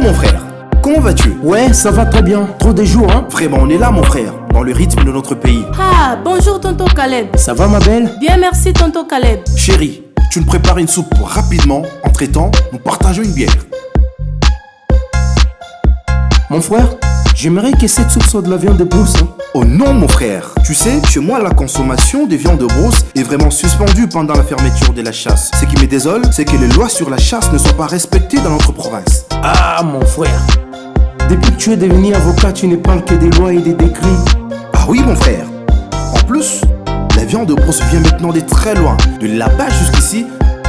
mon frère. Comment vas-tu? Ouais, ça va très bien. Trop des jours, hein Vraiment, on est là, mon frère, dans le rythme de notre pays. Ah, bonjour tonton Caleb. Ça va, ma belle? Bien, merci tonton Caleb. Chérie, tu nous prépares une soupe rapidement. Entre temps, nous partageons une bière. Mon frère, j'aimerais que cette soupe soit de la viande de brousse. Hein. Oh non, mon frère. Tu sais, chez moi, la consommation de viande de brousse est vraiment suspendue pendant la fermeture de la chasse. Ce qui me désole, c'est que les lois sur la chasse ne sont pas respectées dans notre province. Ah, mon frère. Depuis que tu es devenu avocat, tu ne parles que des lois et des décrets. Ah oui, mon frère. En plus, la viande de brousse vient maintenant de très loin. De là-bas jusqu'ici,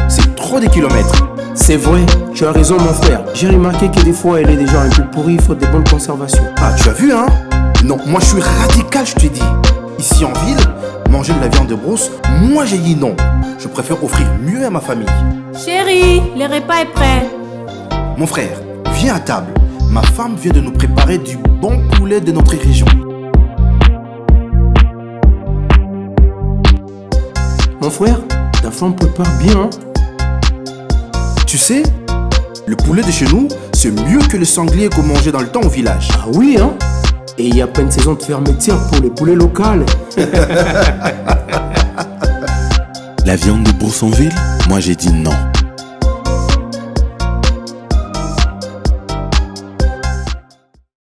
c'est trop de kilomètres. C'est vrai, tu as raison, mon frère. J'ai remarqué que des fois, elle est déjà un peu pourrie, faute de bonne conservation. Ah, tu as vu, hein? Non, moi je suis radical, je te dis. Ici en ville, manger de la viande de brousse, moi j'ai dit non. Je préfère offrir mieux à ma famille. Chérie, le repas est prêt. Mon frère, viens à table. Ma femme vient de nous préparer du bon poulet de notre région. Mon frère, ta femme prépare bien, hein Tu sais, le poulet de chez nous, c'est mieux que le sanglier qu'on mangeait dans le temps au village. Ah oui, hein Et il y a pas une saison de fermeture pour les poulets locaux. La viande de Boursonville Moi j'ai dit non.